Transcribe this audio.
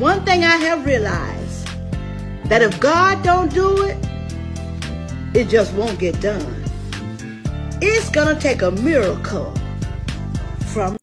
one thing I have realized that if God don't do it, it just won't get done. It's gonna take a miracle from